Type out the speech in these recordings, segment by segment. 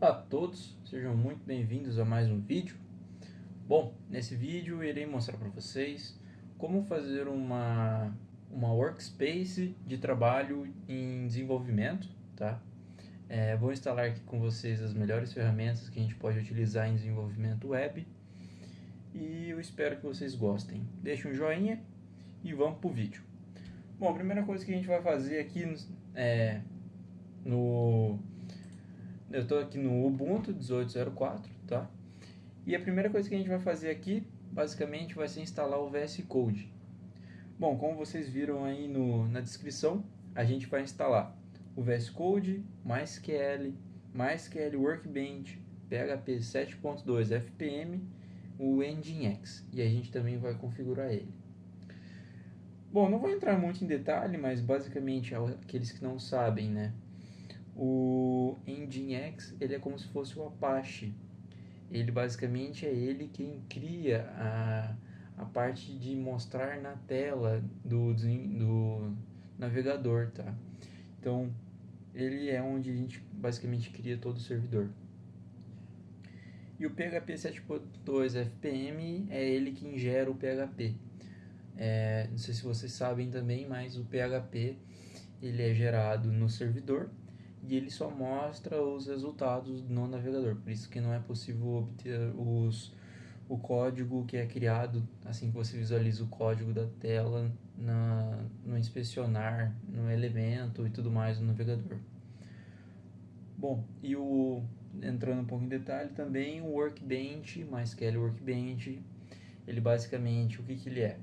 Olá a todos, sejam muito bem-vindos a mais um vídeo. Bom, nesse vídeo irei mostrar para vocês como fazer uma, uma workspace de trabalho em desenvolvimento, tá? É, vou instalar aqui com vocês as melhores ferramentas que a gente pode utilizar em desenvolvimento web e eu espero que vocês gostem. Deixe um joinha e vamos para o vídeo. Bom, a primeira coisa que a gente vai fazer aqui é, no eu estou aqui no Ubuntu 18.04, tá? E a primeira coisa que a gente vai fazer aqui, basicamente, vai ser instalar o VS Code. Bom, como vocês viram aí no, na descrição, a gente vai instalar o VS Code, MySQL, MySQL Workbench, PHP 7.2 FPM, o Nginx. E a gente também vai configurar ele. Bom, não vou entrar muito em detalhe, mas basicamente, aqueles que não sabem, né? O Nginx ele é como se fosse o Apache. Ele basicamente é ele quem cria a, a parte de mostrar na tela do, do navegador, tá? Então, ele é onde a gente basicamente cria todo o servidor. E o PHP 7.2 FPM é ele quem gera o PHP. É, não sei se vocês sabem também, mas o PHP ele é gerado no servidor e ele só mostra os resultados no navegador, por isso que não é possível obter os, o código que é criado assim que você visualiza o código da tela na, no inspecionar, no elemento e tudo mais no navegador. Bom, e o entrando um pouco em detalhe também o Workbench, MySQL Workbench, ele basicamente o que, que ele é?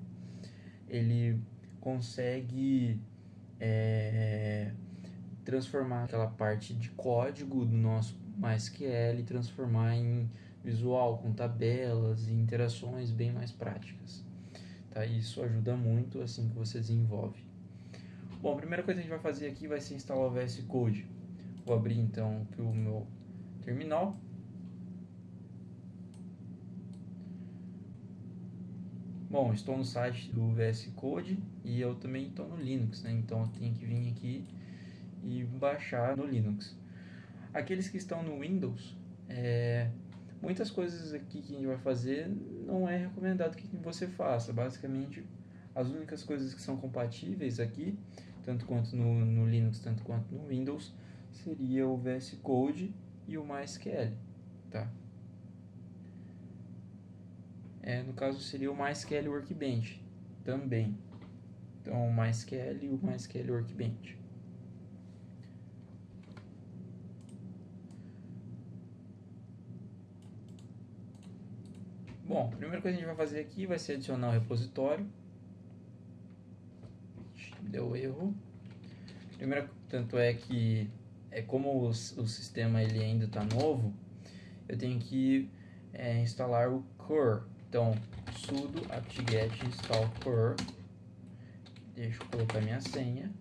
Ele consegue é, transformar aquela parte de código do nosso MySQL e transformar em visual, com tabelas e interações bem mais práticas. Tá? Isso ajuda muito assim que você desenvolve. Bom, a primeira coisa que a gente vai fazer aqui vai ser instalar o VS Code. Vou abrir então aqui o meu terminal. Bom, estou no site do VS Code e eu também estou no Linux, né? então eu tenho que vir aqui e baixar no Linux. Aqueles que estão no Windows, é, muitas coisas aqui que a gente vai fazer não é recomendado que você faça. Basicamente, as únicas coisas que são compatíveis aqui, tanto quanto no, no Linux, tanto quanto no Windows, seria o VS Code e o MySQL, tá? É, no caso seria o MySQL Workbench também. Então, o MySQL e o MySQL Workbench. Bom, a primeira coisa que a gente vai fazer aqui vai ser adicionar o repositório. Deu erro. Primeiro, tanto é que é como o, o sistema ele ainda está novo, eu tenho que é, instalar o core. Então, sudo apt-get install core. Deixa eu colocar minha senha.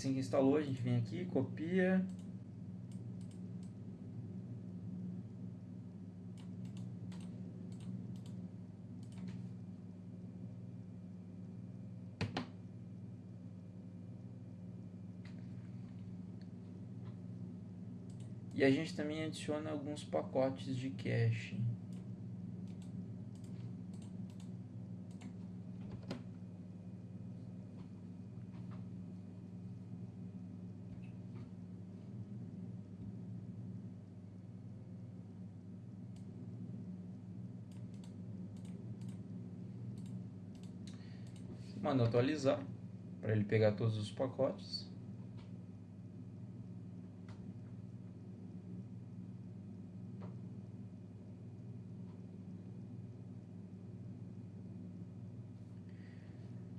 Assim que instalou, a gente vem aqui, copia. E a gente também adiciona alguns pacotes de cache. Mando atualizar para ele pegar todos os pacotes.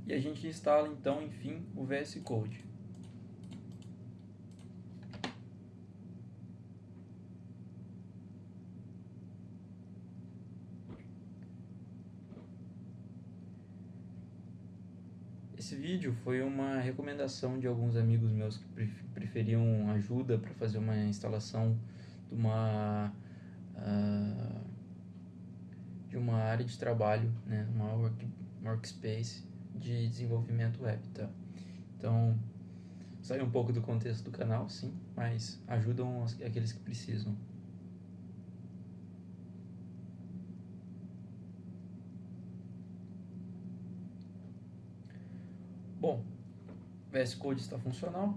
E a gente instala então, enfim, o VS Code. Esse vídeo foi uma recomendação de alguns amigos meus que preferiam ajuda para fazer uma instalação de uma uh, de uma área de trabalho, né, uma work, workspace de desenvolvimento web, tá? Então, sai um pouco do contexto do canal, sim, mas ajudam aqueles que precisam. Bom, VS Code está funcional.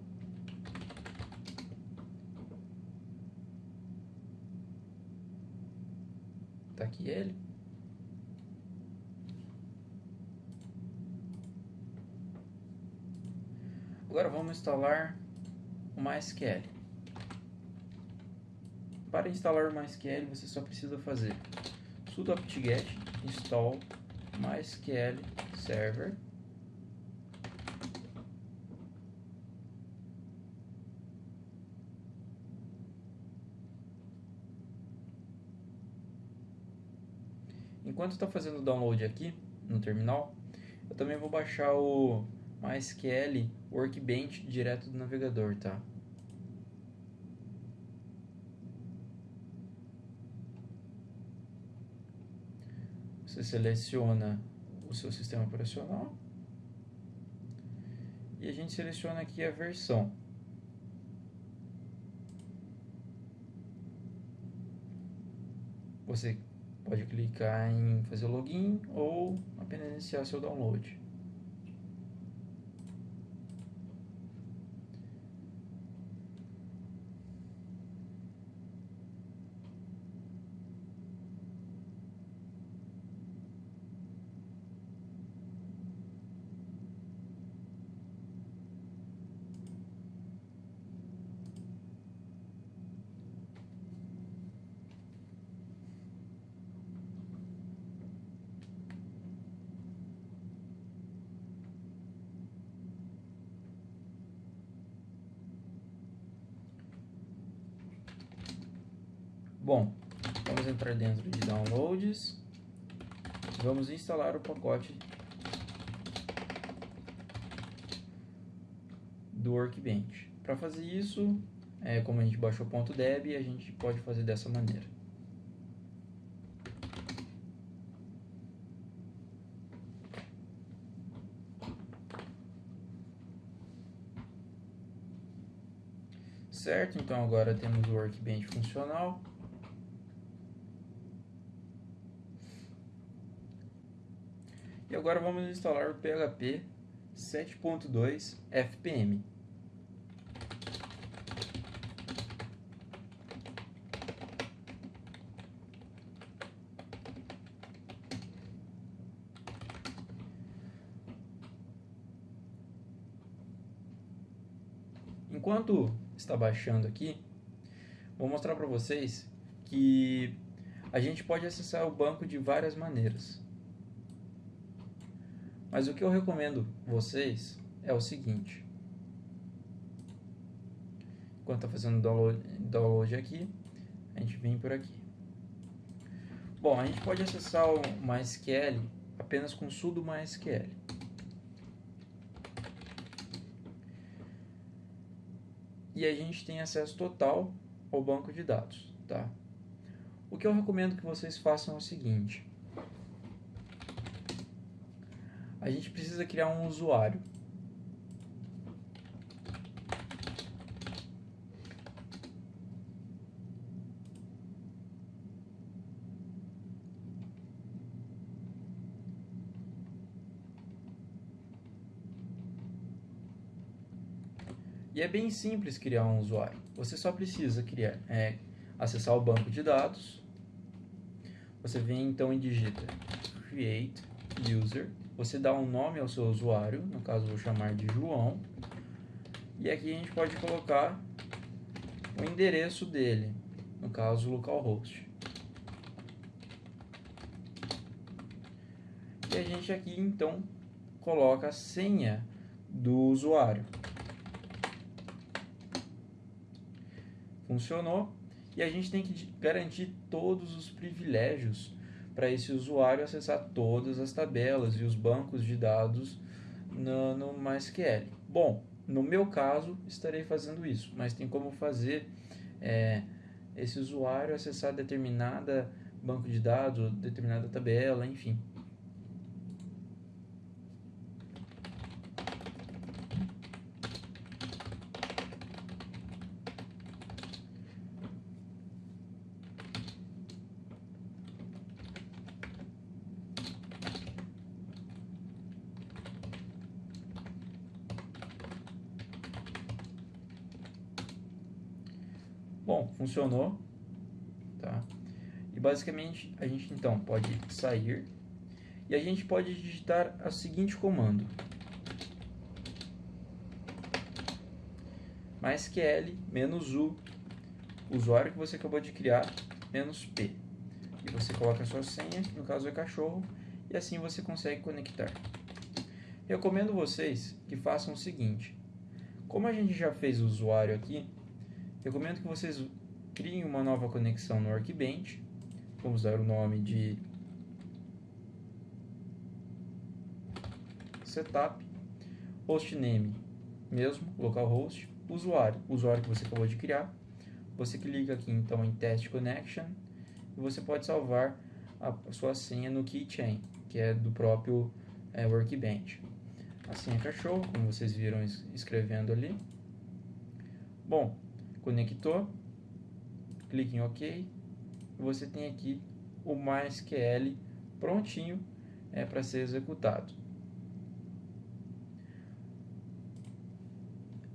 Está aqui ele. Agora vamos instalar o MySQL. Para instalar o MySQL, você só precisa fazer sudo apt-get install MySQL server Enquanto está fazendo o download aqui no terminal, eu também vou baixar o MySQL Workbench direto do navegador, tá? Você seleciona o seu sistema operacional e a gente seleciona aqui a versão. Você pode clicar em fazer login ou apenas iniciar seu download. Bom, vamos entrar dentro de downloads. Vamos instalar o pacote do Workbench. Para fazer isso, é, como a gente baixou o .deb, a gente pode fazer dessa maneira. Certo, então agora temos o Workbench funcional. E agora vamos instalar o PHP 7.2 FPM. Enquanto está baixando aqui, vou mostrar para vocês que a gente pode acessar o banco de várias maneiras. Mas o que eu recomendo vocês é o seguinte. Enquanto está fazendo download, download aqui, a gente vem por aqui. Bom, a gente pode acessar o MySQL apenas com sudo MySQL. E a gente tem acesso total ao banco de dados, tá? O que eu recomendo que vocês façam é o seguinte. A gente precisa criar um usuário. E é bem simples criar um usuário. Você só precisa criar, é, acessar o banco de dados. Você vem então e digita create user você dá um nome ao seu usuário, no caso vou chamar de João, e aqui a gente pode colocar o endereço dele, no caso localhost. E a gente aqui então coloca a senha do usuário. Funcionou. E a gente tem que garantir todos os privilégios para esse usuário acessar todas as tabelas e os bancos de dados no, no MySQL. Bom, no meu caso, estarei fazendo isso, mas tem como fazer é, esse usuário acessar determinada banco de dados, determinada tabela, enfim. Bom, funcionou, tá? E basicamente a gente então pode sair e a gente pode digitar o seguinte comando: MySQL menos u, usuário que você acabou de criar, menos p. E você coloca a sua senha, no caso é cachorro, e assim você consegue conectar. Recomendo vocês que façam o seguinte: como a gente já fez o usuário aqui, Recomendo que vocês criem uma nova conexão no Workbench. Vamos dar o nome de setup, hostname mesmo, localhost, usuário, usuário que você acabou de criar. Você clica aqui então em test connection e você pode salvar a sua senha no keychain, que é do próprio é, Workbench. A senha cachorro, como vocês viram escrevendo ali. Bom, conectou, clique em OK, você tem aqui o MySQL prontinho é, para ser executado.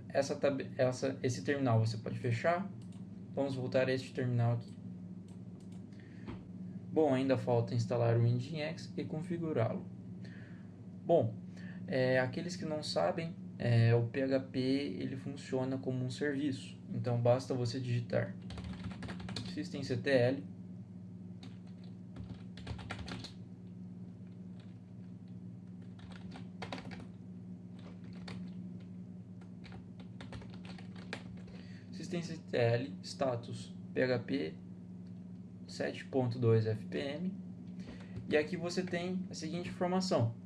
Essa, essa, esse terminal você pode fechar. Vamos voltar a este terminal aqui. Bom, ainda falta instalar o Nginx e configurá-lo. Bom, é, aqueles que não sabem, é, o PHP ele funciona como um serviço. Então basta você digitar systemctl systemctl status php 7.2 fpm e aqui você tem a seguinte informação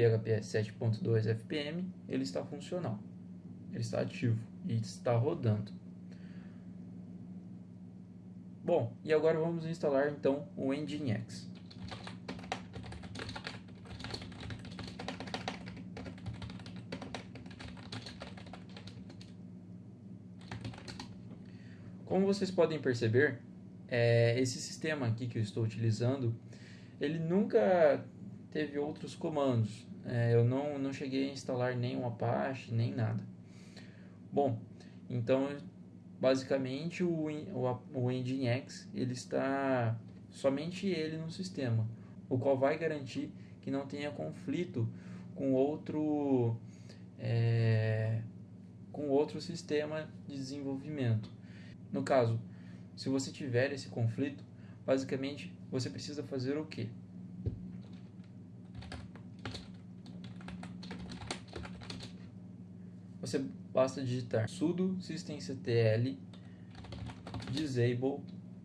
PHP 7.2 fpm ele está funcional ele está ativo e está rodando. Bom, e agora vamos instalar então o Nginx. Como vocês podem perceber, é, esse sistema aqui que eu estou utilizando, ele nunca teve outros comandos. É, eu não, não cheguei a instalar nenhum Apache, nem nada. Bom, então basicamente o, o, o Nginx ele está somente ele no sistema, o qual vai garantir que não tenha conflito com outro é, com outro sistema de desenvolvimento. No caso, se você tiver esse conflito, basicamente você precisa fazer o que? Você basta digitar sudo systemctl disable,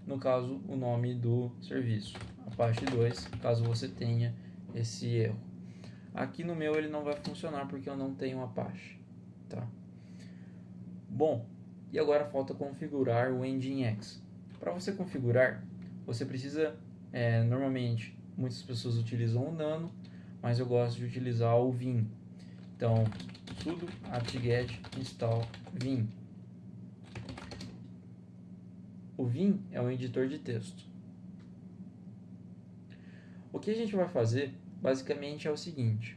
no caso o nome do serviço, Apache 2, caso você tenha esse erro. Aqui no meu ele não vai funcionar porque eu não tenho Apache, tá? Bom, e agora falta configurar o Nginx. Para você configurar, você precisa, é, normalmente, muitas pessoas utilizam o Nano, mas eu gosto de utilizar o Vim. Então, sudo apt-get install vim. O vim é um editor de texto. O que a gente vai fazer basicamente é o seguinte: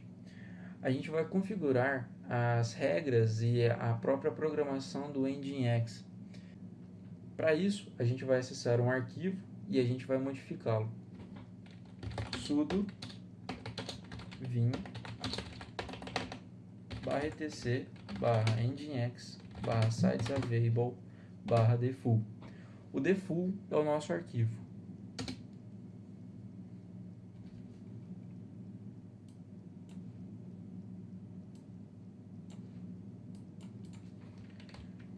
a gente vai configurar as regras e a própria programação do Nginx. Para isso, a gente vai acessar um arquivo e a gente vai modificá-lo. sudo vim barra etc barra nginx barra sites available barra default. O default é o nosso arquivo.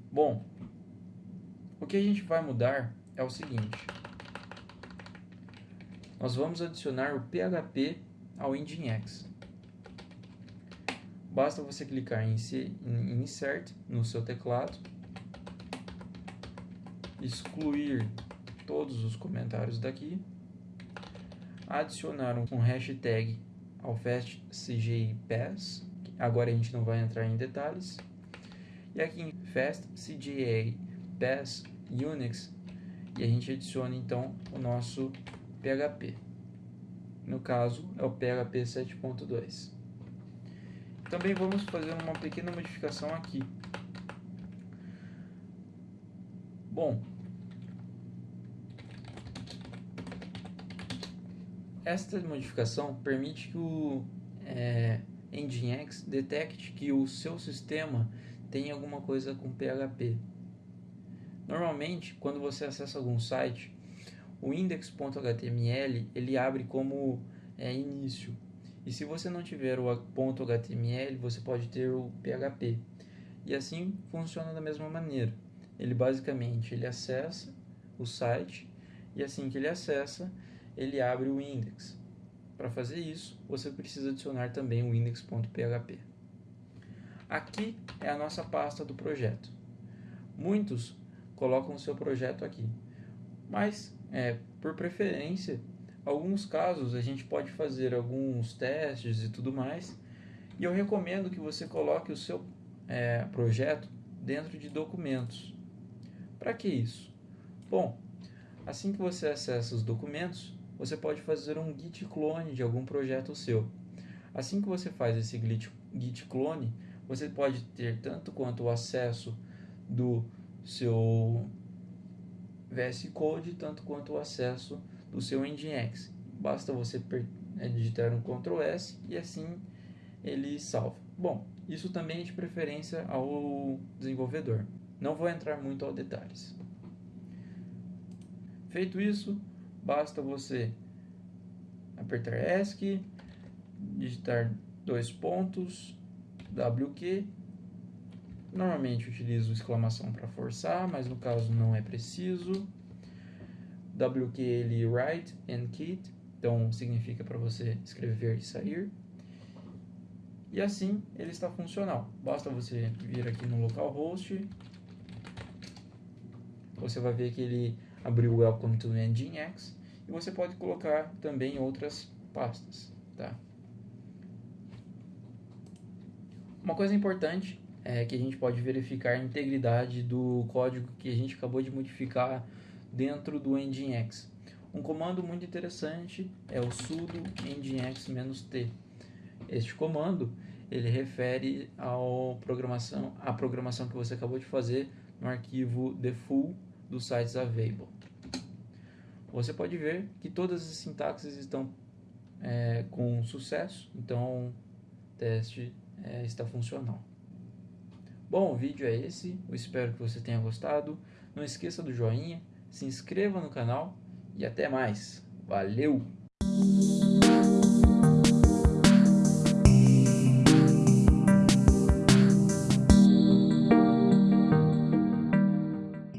Bom, o que a gente vai mudar é o seguinte. Nós vamos adicionar o PHP ao Nginx. Basta você clicar em, Insert no seu teclado, excluir todos os comentários daqui, adicionar um hashtag ao FastCGI Pass, agora a gente não vai entrar em detalhes, e aqui em FastCGA Pass Unix, e a gente adiciona então o nosso PHP. No caso, é o PHP 7.2. Também vamos fazer uma pequena modificação aqui. Bom, esta modificação permite que o é, Nginx detecte que o seu sistema tem alguma coisa com PHP. Normalmente, quando você acessa algum site, o index.html ele abre como é, início. E se você não tiver o .html, você pode ter o PHP. E assim funciona da mesma maneira. Ele basicamente ele acessa o site e assim que ele acessa, ele abre o index. Para fazer isso, você precisa adicionar também o index.php. Aqui é a nossa pasta do projeto. Muitos colocam o seu projeto aqui, mas é, por preferência, alguns casos a gente pode fazer alguns testes e tudo mais, e eu recomendo que você coloque o seu é, projeto dentro de documentos. Para que isso? Bom, assim que você acessa os documentos, você pode fazer um git clone de algum projeto seu. Assim que você faz esse git clone, você pode ter tanto quanto o acesso do seu VS Code, tanto quanto o acesso do seu Nginx. Basta você é, digitar um Ctrl S e assim ele salva. Bom, isso também é de preferência ao desenvolvedor. Não vou entrar muito aos detalhes. Feito isso, basta você apertar ESC, digitar dois pontos, WQ Normalmente utilizo exclamação para forçar, mas no caso não é preciso. WQL write and kit, então significa para você escrever e sair. E assim ele está funcional. Basta você vir aqui no localhost, você vai ver que ele abriu Welcome to Nginx e você pode colocar também outras pastas, tá? Uma coisa importante é, que a gente pode verificar a integridade do código que a gente acabou de modificar dentro do Nginx. Um comando muito interessante é o sudo nginx-t. Este comando ele refere ao programação, à programação que você acabou de fazer no arquivo defull do sites available. Você pode ver que todas as sintaxes estão é, com sucesso, então o teste é, está funcional. Bom, o vídeo é esse, eu espero que você tenha gostado. Não esqueça do joinha, se inscreva no canal e até mais. Valeu!